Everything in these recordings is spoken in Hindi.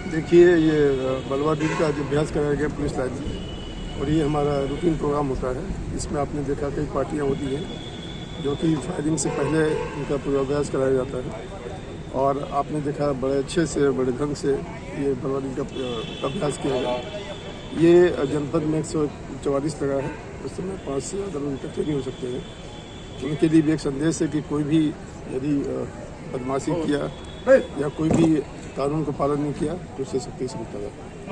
देखिए ये बलवा दिन का जो अभ्यास कराया गया पुलिस लाइन में और ये हमारा रूटीन प्रोग्राम होता है। इसमें आपने देखा कई पार्टियाँ होती हैं जो कि फायरिंग से पहले इनका पूर्वाभ्यास कराया जाता है। और आपने देखा बड़े अच्छे से बड़े ढंग से ये बलवा दिन का अभ्यास किया गया। ये जनपद में एक सौ चवालीस लगा है। उस समय पाँच से ज़्यादा लोग इकट्ठे नहीं हो सकते हैं। उनके लिए भी एक संदेश है कि कोई भी यदि बदमाशी किया या कोई भी कानून का पालन नहीं किया तो उससे सख्ती से मुतल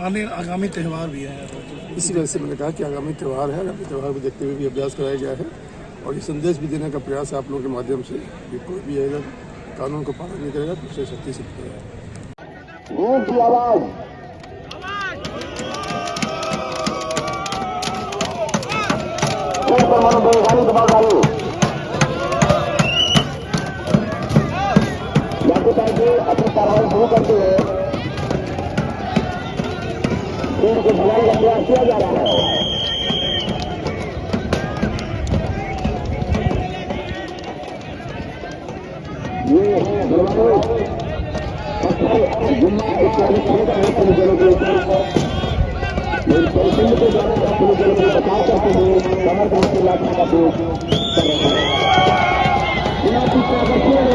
आने आगामी त्यौहार भी है। इसी वजह से मैंने कहा कि आगामी त्यौहार है आगामी त्यौहार को देखते हुए भी अभ्यास कराया गया है और ये संदेश भी देने का प्रयास है आप लोगों के माध्यम से कि कोई भी अगर कानून का पालन नहीं करेगा तो उससे सख्ती से की आवाज़। अपनी कार्रवाई शुरू करते हुए भीड़ को भगाने का प्रयास किया जा रहा है। ये के के करते का हैं।